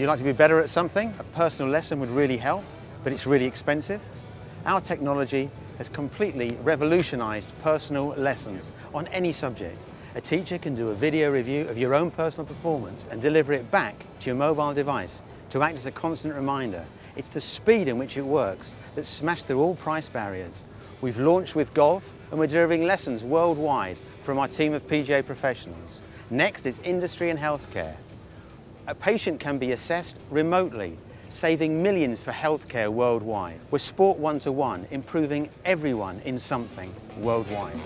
like to be better at something? A personal lesson would really help, but it's really expensive. Our technology has completely revolutionized personal lessons on any subject. A teacher can do a video review of your own personal performance and deliver it back to your mobile device to act as a constant reminder. It's the speed in which it works that smashed through all price barriers. We've launched with golf and we're delivering lessons worldwide from our team of PGA professionals. Next is industry and healthcare. A patient can be assessed remotely, saving millions for healthcare worldwide. We're Sport One-to-One, improving everyone in something worldwide.